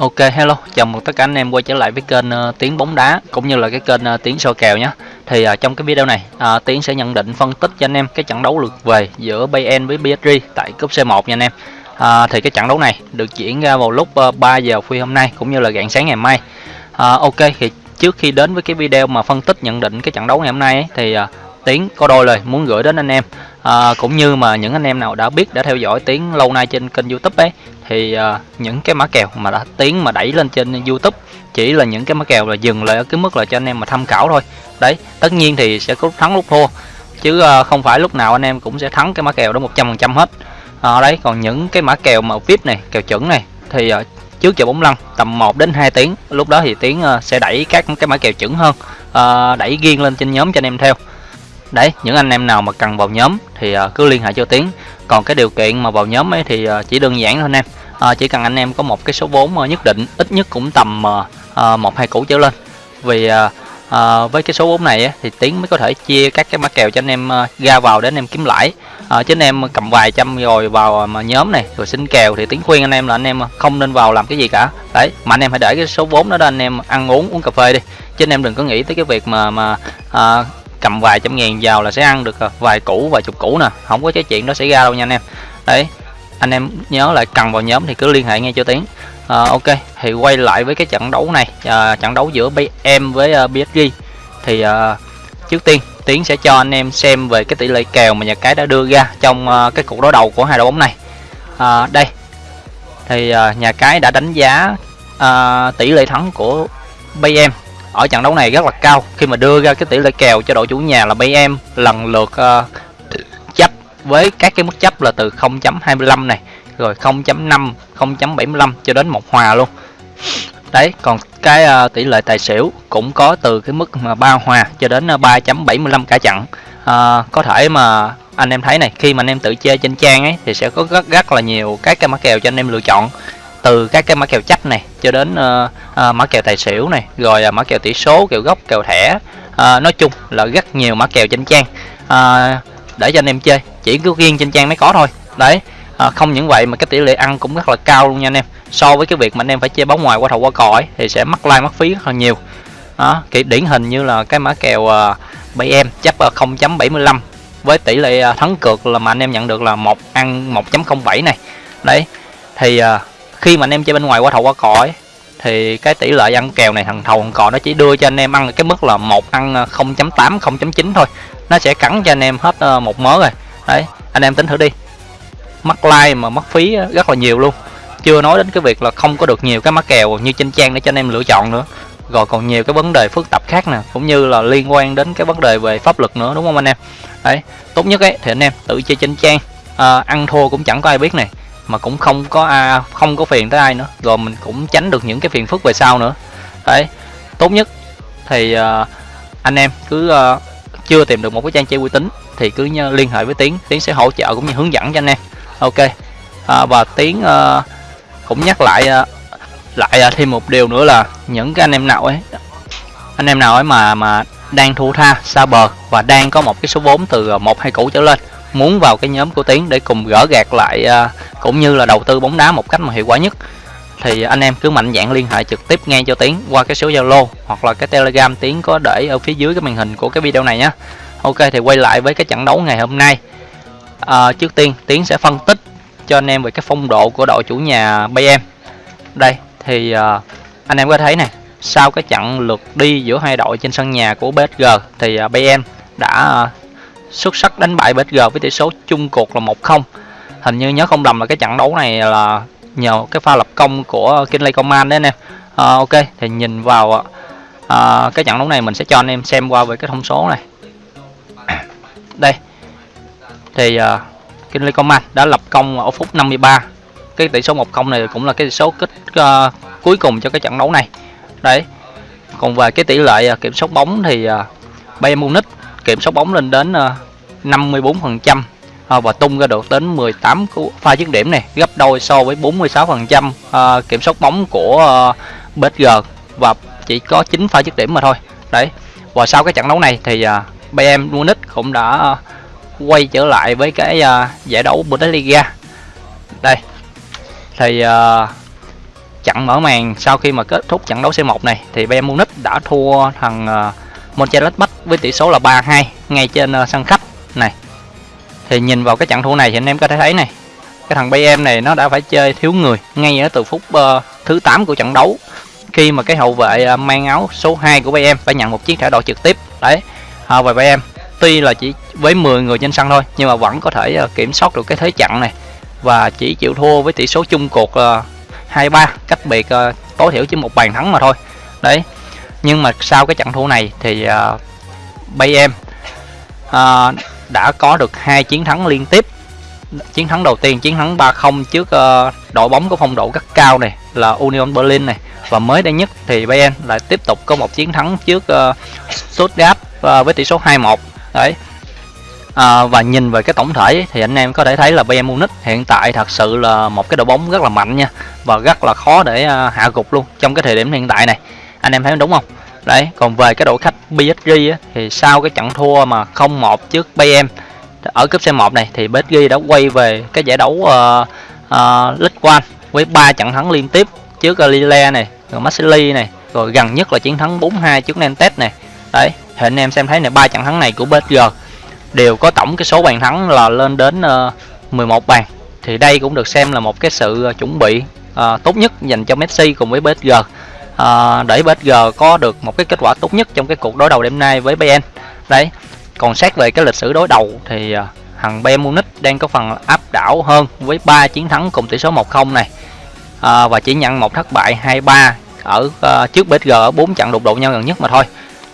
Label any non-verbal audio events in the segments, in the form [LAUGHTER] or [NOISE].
Ok hello, chào mừng tất cả anh em quay trở lại với kênh ờ, uh, Tiến bóng đá cũng như là cái kênh ờ, uh, Tiến soi kèo nhé. Thì uh, trong cái video này uh, Tiến sẽ nhận định phân tích cho anh em cái trận đấu lượt về giữa Bayern với PSG tại cúp C1 nha anh em. Uh, thì cái trận đấu này được diễn ra vào lúc uh, 3 giờ khuya hôm nay cũng như là rạng sáng ngày mai. Uh, ok thì trước khi đến với cái video mà phân tích nhận định cái trận đấu ngày hôm nay ấy, thì uh, Tiến có đôi lời muốn gửi đến anh em à, cũng như mà những anh em nào đã biết đã theo dõi Tiến lâu nay trên kênh YouTube ấy thì à, những cái mã kèo mà đã Tiến mà đẩy lên trên YouTube chỉ là những cái mã kèo là dừng lại ở cái mức là cho anh em mà tham khảo thôi. Đấy tất nhiên thì sẽ có lúc thắng lúc thua chứ à, không phải lúc nào anh em cũng sẽ thắng cái mã kèo đó 100% hết. À, đấy còn những cái mã kèo mà VIP này kèo chuẩn này thì à, trước giờ bóng lăn tầm 1 đến 2 tiếng lúc đó thì tiến à, sẽ đẩy các cái mã kèo chuẩn hơn à, đẩy riêng lên trên nhóm cho anh em theo đấy những anh em nào mà cần vào nhóm thì uh, cứ liên hệ cho tiến. Còn cái điều kiện mà vào nhóm ấy thì uh, chỉ đơn giản thôi anh em. Uh, chỉ cần anh em có một cái số vốn uh, nhất định ít nhất cũng tầm uh, một hai củ trở lên. Vì uh, uh, với cái số vốn này ấy, thì tiến mới có thể chia các cái mã kèo cho anh em uh, ra vào để anh em kiếm lãi. Uh, chứ anh em cầm vài trăm rồi vào mà nhóm này rồi xin kèo thì tiến khuyên anh em là anh em không nên vào làm cái gì cả. Đấy mà anh em hãy để cái số vốn đó, đó anh em ăn uống uống cà phê đi. Chứ anh em đừng có nghĩ tới cái việc mà mà uh, cầm vài trăm ngàn vào là sẽ ăn được à, vài củ vài chục củ nè. Không có cái chuyện đó xảy ra đâu nha anh em. Đấy anh em nhớ lại cần vào nhóm thì cứ liên hệ ngay cho tiến. À, ok thì quay lại với cái trận đấu này à, trận đấu giữa em với à, uh, PSG thì à, trước tiên tiến sẽ cho anh em xem về cái tỷ lệ kèo mà nhà cái đã đưa ra trong uh, cái cuộc đối đầu của hai đội bóng này. À, đây thì uh, nhà cái đã đánh giá uh, tỷ lệ thắng của BM ở trận đấu này rất là cao. Khi mà đưa ra cái tỷ lệ kèo cho đội chủ nhà là em lần lượt uh, chấp với các cái mức chấp là từ 0.25 này rồi 0.5 0.75 cho đến một hòa luôn. Đấy còn cái uh, tỷ lệ tài xỉu cũng có từ cái mức mà ba hòa cho đến ờ, uh, 3.75 cả trận. Uh, có thể mà anh em thấy này khi mà anh em tự chơi trên trang ấy thì sẽ có rất rất là nhiều các cái mã kèo cho anh em lựa chọn từ các cái mã kèo chấp này cho đến uh, uh, mã kèo tài xỉu này rồi uh, mã kèo tỷ số kèo gốc kèo thẻ. Uh, nói chung là rất nhiều mã kèo trên trang. Uh, để cho anh em chơi chỉ có riêng trên trang mới có thôi. Đấy uh, không những vậy mà cái tỷ lệ ăn cũng rất là cao luôn nha anh em. So với cái việc mà anh em phải chơi bóng ngoài qua thầu qua cõi thì sẽ mắc like mất phí rất là nhiều. Đó kiểu điển hình như là cái mã kèo uh, em chấp uh, 0.75 với tỷ lệ uh, thắng cược là mà anh em nhận được là một ăn 1.07 này. Đấy thì uh, khi mà anh em chơi bên ngoài qua thầu qua cò ấy thì cái tỷ lệ ăn kèo này thằng thầu thằng cò nó chỉ đưa cho anh em ăn cái mức là một ăn ờ, 0.8 0.9 thôi. Nó sẽ cắn cho anh em hết ờ, một mớ rồi. Đấy anh em tính thử đi. Mất like mà mất phí ờ, rất là nhiều luôn. Chưa nói đến cái việc là không có được nhiều cái mắc kèo như trên trang để cho anh em lựa chọn nữa. Rồi còn nhiều cái vấn đề phức tạp khác nè cũng như là liên quan đến cái vấn đề về pháp luật nữa đúng không anh em? Đấy tốt nhất ấy thì anh em tự chơi trên trang. À, ăn thua cũng chẳng có ai biết này mà cũng không có à, không có phiền tới ai nữa. Rồi mình cũng tránh được những cái phiền phức về sau nữa. Đấy tốt nhất thì uh, anh em cứ uh, chưa tìm được một cái trang chơi uy tín thì cứ liên hệ với tiến. Tiến sẽ hỗ trợ cũng như hướng dẫn cho anh em. Ok à, và tiến uh, cũng nhắc lại uh, lại uh, thêm một điều nữa là những cái anh em nào ấy anh em nào ấy mà mà đang thu tha xa bờ và đang có một cái số vốn từ à, một hai củ trở lên. Muốn vào cái nhóm của tiến để cùng gỡ gạt lại à, cũng như là đầu tư bóng đá một cách mà hiệu quả nhất thì anh em cứ mạnh dạn liên hệ trực tiếp ngay cho tiến qua cái số zalo hoặc là cái telegram tiến có để ở phía dưới cái màn hình của cái video này nhé ok thì quay lại với cái trận đấu ngày hôm nay. À, trước tiên tiến sẽ phân tích cho anh em về cái phong độ của đội chủ nhà bm đây thì à, anh em có thấy này sau cái trận lượt đi giữa hai đội trên sân nhà của PSG thì à, Bayern đã à, xuất sắc đánh bại PSG với tỷ số chung cuộc là 1-0 hình như nhớ không lầm là cái trận đấu này là nhờ cái pha lập công của Kinley Coman đấy anh em. À, ok thì nhìn vào à, à cái trận đấu này mình sẽ cho anh em xem qua về cái thông số này. [COUGHS] Đây thì à, Kinley Coman đã lập công ở phút 53 cái tỷ số 1-0 này cũng là cái tỷ số kết uh, cuối cùng cho cái trận đấu này đấy. Còn về cái tỷ lệ à, kiểm soát bóng thì à, Bayern Munich kiểm soát bóng lên đến à, 54% trăm và tung ra được đến 18 pha dứt điểm này gấp đôi so với 46% trăm kiểm soát bóng của à, PSG và chỉ có 9 pha dứt điểm mà thôi. Đấy. Và sau cái trận đấu này thì Bayern Munich cũng đã quay trở lại với cái giải đấu Bundesliga. Đây. Thì trận mở màn. Sau khi mà kết thúc trận đấu C1 này thì Bayern Munich đã thua thằng ờ, uh, Mönchengladbach với tỷ số là 3-2 ngay trên uh, sân khách này. Thì nhìn vào cái trận thua này thì anh em có thể thấy này cái thằng Bayern này nó đã phải chơi thiếu người ngay ở từ phút uh, thứ 8 của trận đấu khi mà cái hậu vệ uh, mang áo số 2 của Bayern phải nhận một chiếc thẻ đỏ trực tiếp. Đấy uh, và Bayern tuy là chỉ với 10 người trên sân thôi nhưng mà vẫn có thể uh, kiểm soát được cái thế trận này và chỉ chịu thua với tỷ số chung cuộc uh, 2-3 cách biệt uh, tối thiểu chỉ một bàn thắng mà thôi. Đấy nhưng mà sau cái trận thua này thì ờ, uh, Bayern uh, ờ, đã có được hai chiến thắng liên tiếp. Chiến thắng đầu tiên chiến thắng 3-0 trước uh, đội bóng có phong độ rất cao này là Union Berlin này. Và mới đây nhất thì Bayern lại tiếp tục có một chiến thắng trước uh, Stuttgart uh, với tỷ số 2-1 đấy. À, và nhìn về cái tổng thể thì anh em có thể thấy là Bayern Munich hiện tại thật sự là một cái đội bóng rất là mạnh nha và rất là khó để à, hạ gục luôn trong cái thời điểm hiện tại này. Anh em thấy đúng không? Đấy còn về cái đội khách PSG á, thì sau cái trận thua mà 0-1 trước Bayern ở cúp C1 này thì PSG đã quay về cái giải đấu uh, uh, League One với ba trận thắng liên tiếp trước Lille này rồi Marseille này rồi gần nhất là chiến thắng 4-2 trước Nantes này. Đấy thì anh em xem thấy này ba trận thắng này của PSG đều có tổng cái số bàn thắng là lên đến ờ, uh, 11 bàn. Thì đây cũng được xem là một cái sự chuẩn bị à, tốt nhất dành cho Messi cùng với PSG à, để PSG có được một cái kết quả tốt nhất trong cái cuộc đối đầu đêm nay với Bayern. Đấy còn xét về cái lịch sử đối đầu thì uh, thằng Bayern Munich đang có phần áp đảo hơn với 3 chiến thắng cùng tỷ số 1-0 này. À, và chỉ nhận một thất bại 2-3 ở uh, trước PSG ở 4 trận đụng độ nhau gần nhất mà thôi.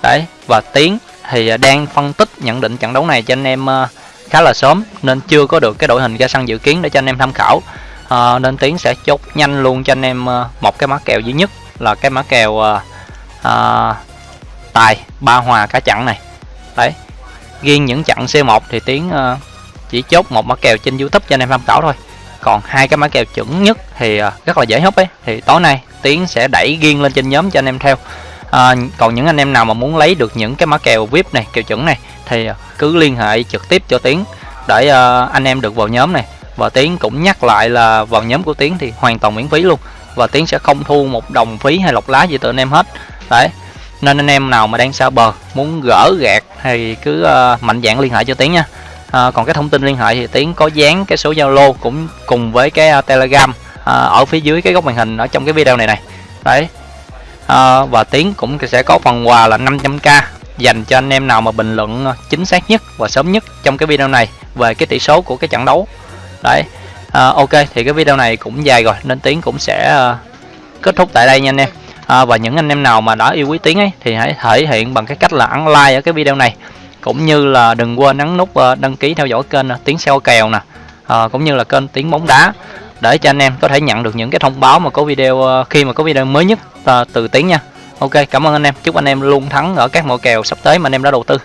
Đấy và tiến thì à, đang phân tích nhận định trận đấu này cho anh em uh, khá là sớm nên chưa có được cái đội hình ra sân dự kiến để cho anh em tham khảo à, nên tiến sẽ chốt nhanh luôn cho anh em ờ, một cái mã kèo duy nhất là cái mã kèo à, à, tài ba hòa cả chặn này. Đấy riêng những chặn C1 thì tiến uh, chỉ chốt một mã kèo trên YouTube cho anh em tham khảo thôi. Còn hai cái mã kèo chuẩn nhất thì uh, rất là dễ hút ấy thì tối nay tiến sẽ đẩy riêng lên trên nhóm cho anh em theo. À, còn những anh em nào mà muốn lấy được những cái mã kèo vip này kèo chuẩn này thì cứ liên hệ trực tiếp cho tiến để uh, anh em được vào nhóm này và tiến cũng nhắc lại là vào nhóm của tiến thì hoàn toàn miễn phí luôn. Và tiến sẽ không thu một đồng phí hay lọc lá gì từ anh em hết. Đấy. Nên anh em nào mà đang xa bờ muốn gỡ gạt thì cứ uh, mạnh dạng liên hệ cho tiến nha. À, còn cái thông tin liên hệ thì tiến có dán cái số zalo cũng cùng với cái uh, telegram uh, ở phía dưới cái góc màn hình ở trong cái video này này. Đấy. À, và tiến cũng sẽ có phần quà là 500k dành cho anh em nào mà bình luận chính xác nhất và sớm nhất trong cái video này về cái tỷ số của cái trận đấu đấy. À, ok thì cái video này cũng dài rồi nên tiến cũng sẽ uh, kết thúc tại đây nha anh em. À, và những anh em nào mà đã yêu quý tiến ấy thì hãy thể hiện bằng cái cách là ấn like ở cái video này. Cũng như là đừng quên ấn nút uh, đăng ký theo dõi kênh uh, tiến xeo kèo nè. À, cũng như là kênh tiến bóng đá. Để cho anh em có thể nhận được những cái thông báo mà có video uh, khi mà có video mới nhất uh, từ tiến nha. Ok cảm ơn anh em. Chúc anh em luôn thắng ở các mẫu kèo sắp tới mà anh em đã đầu tư.